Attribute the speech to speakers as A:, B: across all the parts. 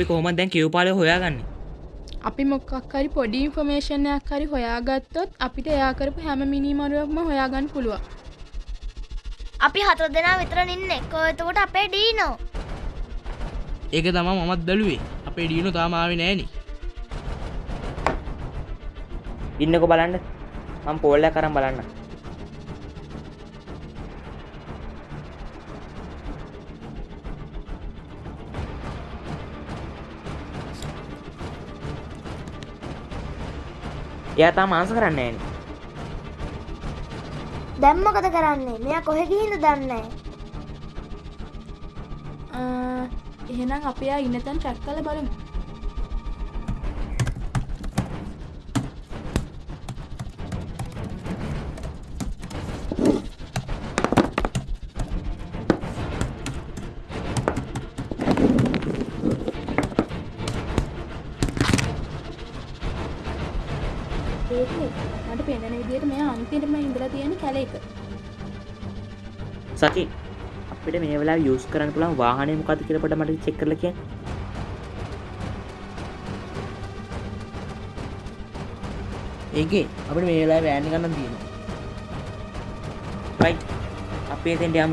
A: අපි කොහොමද දැන් කියවපාලය හොයාගන්නේ?
B: අපි මොකක් හරි පොඩි ඉන්ෆර්මේෂන්යක් හරි හොයාගත්තොත් අපිට එයා කරපු හැම මිනිමරුවක්ම හොයාගන්න පුළුවන්.
C: අපි හතර දෙනා විතර ඉන්න කෝ එතකොට අපේ ඩීනෝ.
D: ඒක තමා මමත් බැලුවේ. අපේ ඩියනු තාමාව නෑන.
A: ඉන්නකො බලන්න. මම පෝල්ල කරම් බලන්න එයා තා මාංස කරන්න ෑන
C: දැම්මකද කරන්නේ? මෙයා කොහෙ ගිහින්ද දන්නේ?
B: අ, එහෙනම් අපයා ඉන්න තැන් ට්‍රැක් කල බලමු මට පෙනෙන විදිහට මෙයා අන්තිමටම ඉඳලා තියෙන කැලේක
A: සචි අපිට මේ වෙලා යස් කරන්න පුළන් වාහනය මොකද කියලපට මට චෙක් කරල කිය
D: ඒකේ අපට මේ වෙලා වෑන්න ගන්න තියෙන
A: රයි අපේ තෙන්ට යම්.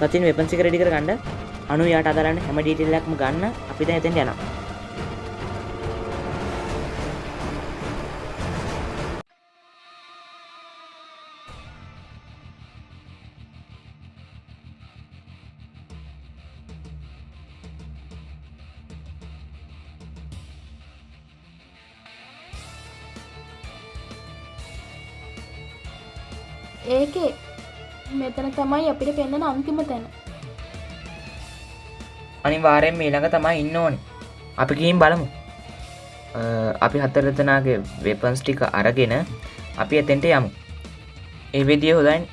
A: සතින් වෙපන්සි රඩි කර ගන්න අනු යාට අදරන්න හැම ඩීටෙල්ලක්ම ගන්න. අපිත එතෙන් යනවා
B: ඒකේ මෙතන තමයි අපිට පෙන්න්න අන්තිම තැන.
A: අනිවාරයෙන් මේ ළඟ තමයි ඉන්න ඕනි. අපි ගිහින් බලමු. අ, අපි හතරතනාගේ වෙපන්ස් ටික අරගෙන අපි එතෙන්ට යමු. ඒ විදිිය හොදයින්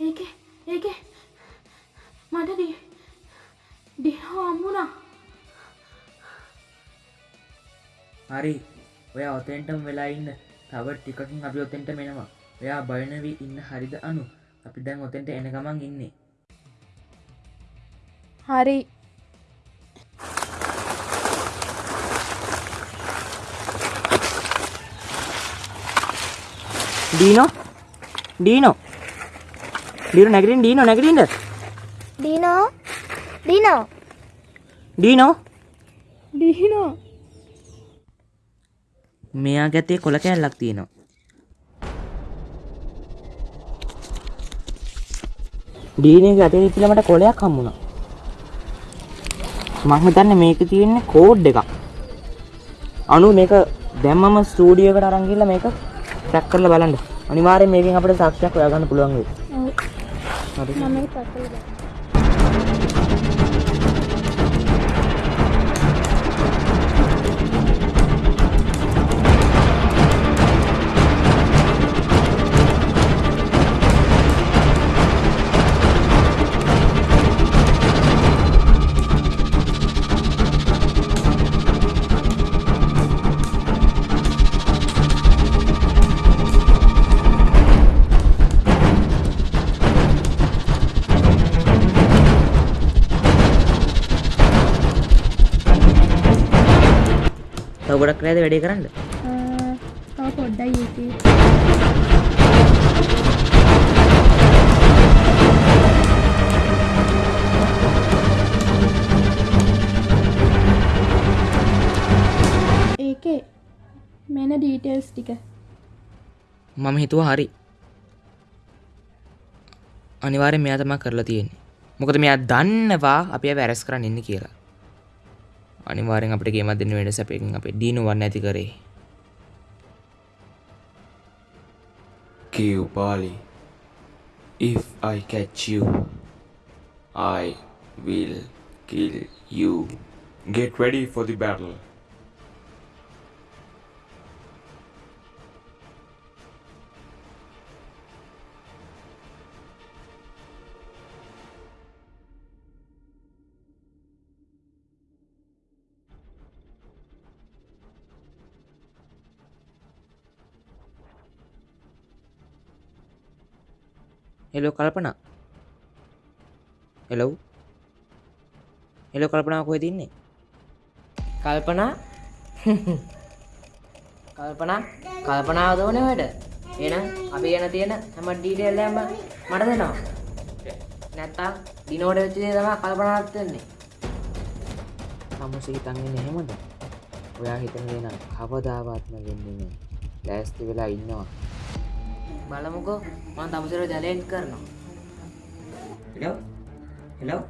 B: ඒක ඒක. මට ඩි ඩිහෝ අම්මුණා.
A: හරි. ඔය ඔතෙන්ටම් වෙලා ඉන්න. තව ටිකකින් අපි ඔතෙන්ට මෙනවා. ඔයා බයනවී ඉන්න හරිද අනු? අපි දැන් ඔතෙන්ට එන ගමන් ඉන්නේ.
B: හරි.
A: ඩීනෝ ඩීනෝ නැගරින් ඩීනෝ නැගරින්ද
C: ඩීනෝ ඩීනෝ
A: ඩීනෝ
B: ඩිහිනෝ
A: මෙයා ගැතේ කොල කෑල්ලක් තියෙනවා. ඩීනක අතේ ඉතිලමට කොලයක් හම්මුණා මංහිතන්න මේක තියෙන්නේ කෝඩ් එකක්. අනු මේක දැම්මම ස්ටූඩියකට අරංගිල්ල මේක ටැක් කරල බලන්න. අනිවාරය මේකින් අපට සක්ෂයක් ඔයාගන්න පුළුවන් වේ හරි. ගොඩක් ලෑද වැඩේ කරන්න?
B: පොඩ්ඩයි ඒකේ ඒකේ මෙන ඩීටේල්ස් ටික.
A: මම හිතුව හරි. අනිවාරෙන් මෙයා තමා කරලා තියෙන්නේ. මොකද මෙයා දන්නවා අපි වැරස් කරන්න ඉන්න කියලා අනිවාරෙන් අපට ගේමත් දෙන්න වැඩ සැපකින් අපේ දීනුවන්න ඇති කරේ
E: Kill Bali. If I catch you, I will kill you. Get ready for the battle.
A: Hello Kalpana. Hello hello කල්පනාව කොහෙ තින්නේ කල්පනා? කල්පනා? කල්පනාව දෝන වැඩ එන අපි ගැන තියෙන හැම ඩීටේල්ලම මට දෙනවා. නැත්තා දිනෝට වෙච්චදේ තම කල්පනාත් වෙන්නේ. සමුසි හිතන්ගෙන එහෙමද? ඔයා හිතන දෙන කවදාවත්ම වෙන්නේ ලෑස්ති වෙලා ඉන්නවා බලමුකෝ. මම තමුසර ජලෙන්ට් කරනවා. Hello hello